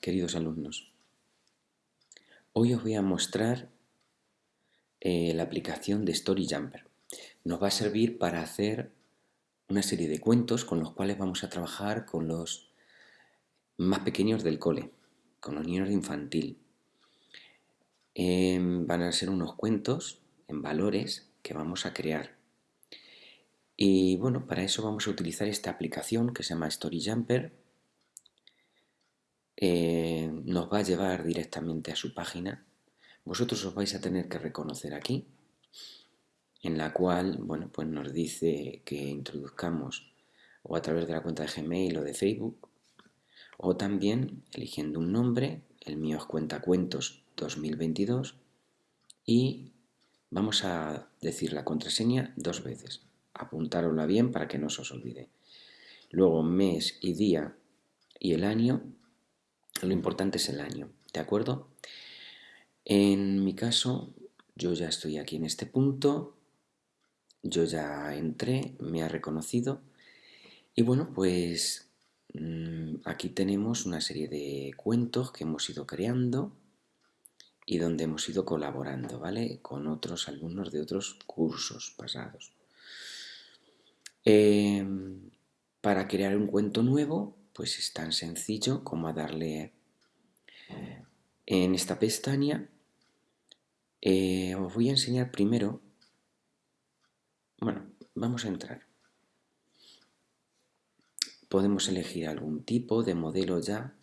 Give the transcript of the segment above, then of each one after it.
queridos alumnos. Hoy os voy a mostrar eh, la aplicación de Story Jumper. Nos va a servir para hacer una serie de cuentos con los cuales vamos a trabajar con los más pequeños del cole, con los niños de infantil. Em, van a ser unos cuentos en valores que vamos a crear. Y bueno, para eso vamos a utilizar esta aplicación que se llama Story Jumper eh, nos va a llevar directamente a su página. Vosotros os vais a tener que reconocer aquí, en la cual, bueno, pues nos dice que introduzcamos o a través de la cuenta de Gmail o de Facebook, o también eligiendo un nombre, el mío es Cuentacuentos 2022, y vamos a decir la contraseña dos veces. Apuntárosla bien para que no se os olvide. Luego mes y día y el año lo importante es el año, ¿de acuerdo? En mi caso, yo ya estoy aquí en este punto, yo ya entré, me ha reconocido y bueno, pues mm, aquí tenemos una serie de cuentos que hemos ido creando y donde hemos ido colaborando, ¿vale? Con otros alumnos de otros cursos pasados. Em, para crear un cuento nuevo, pues es tan sencillo como a darle en esta pestaña. Eh, os voy a enseñar primero, bueno, vamos a entrar. Podemos elegir algún tipo de modelo ya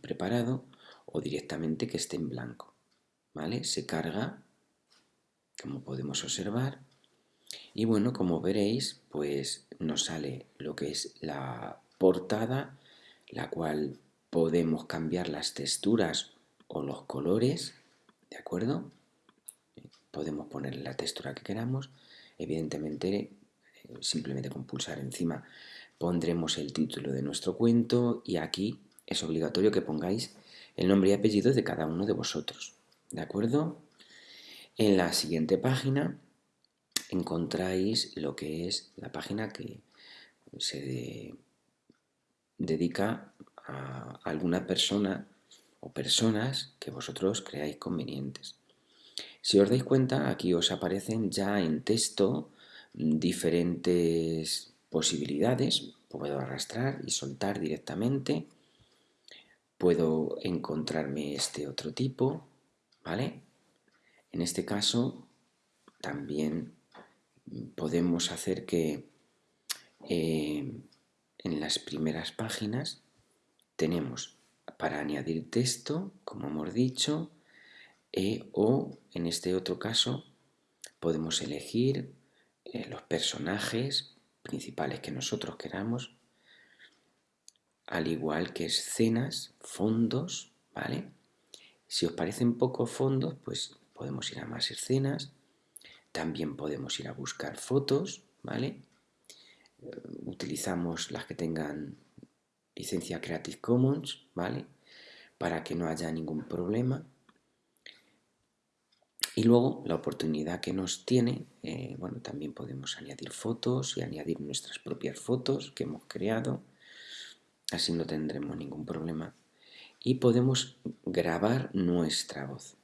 preparado o directamente que esté en blanco. ¿Vale? Se carga, como podemos observar, y bueno, como veréis, pues nos sale lo que es la portada, la cual podemos cambiar las texturas o los colores, ¿de acuerdo? Podemos poner la textura que queramos, evidentemente eh, simplemente con pulsar encima pondremos el título de nuestro cuento y aquí es obligatorio que pongáis el nombre y apellido de cada uno de vosotros, ¿de acuerdo? En la siguiente página encontráis lo que es la página que se dedica a alguna persona o personas que vosotros creáis convenientes. Si os dais cuenta, aquí os aparecen ya en texto diferentes posibilidades. Puedo arrastrar y soltar directamente. Puedo encontrarme este otro tipo, ¿vale? En este caso, también podemos hacer que eh, en las primeras páginas tenemos para añadir texto, como hemos dicho, e, o en este otro caso podemos elegir eh, los personajes principales que nosotros queramos, al igual que escenas, fondos, ¿vale? Si os parecen pocos fondos, pues podemos ir a más escenas, también podemos ir a buscar fotos, ¿vale? Utilizamos las que tengan licencia Creative Commons, ¿vale? Para que no haya ningún problema. Y luego la oportunidad que nos tiene, eh, bueno, también podemos añadir fotos y añadir nuestras propias fotos que hemos creado. Así no tendremos ningún problema. Y podemos grabar nuestra voz,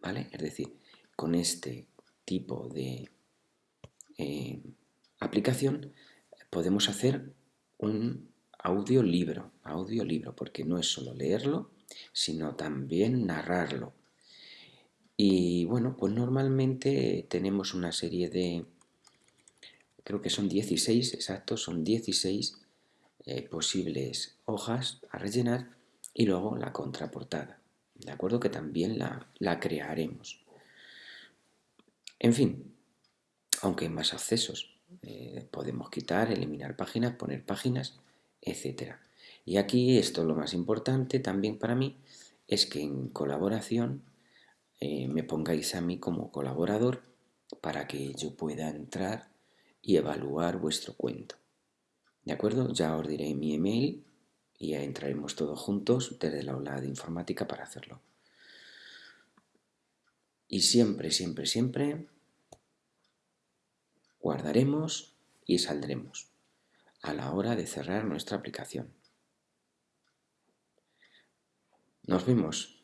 ¿vale? Es decir, con este tipo de eh, aplicación podemos hacer un audiolibro, audiolibro, porque no es solo leerlo, sino también narrarlo. Y bueno, pues normalmente tenemos una serie de, creo que son 16, exacto, son 16 eh, posibles hojas a rellenar y luego la contraportada, ¿de acuerdo? Que también la, la crearemos. En fin, aunque hay más accesos, eh, podemos quitar, eliminar páginas, poner páginas, etcétera. Y aquí esto lo más importante también para mí es que en colaboración eh, me pongáis a mí como colaborador para que yo pueda entrar y evaluar vuestro cuento. ¿De acuerdo? Ya os diré mi email y ya entraremos todos juntos desde la aula de informática para hacerlo. Y siempre, siempre, siempre guardaremos y saldremos a la hora de cerrar nuestra aplicación. Nos vemos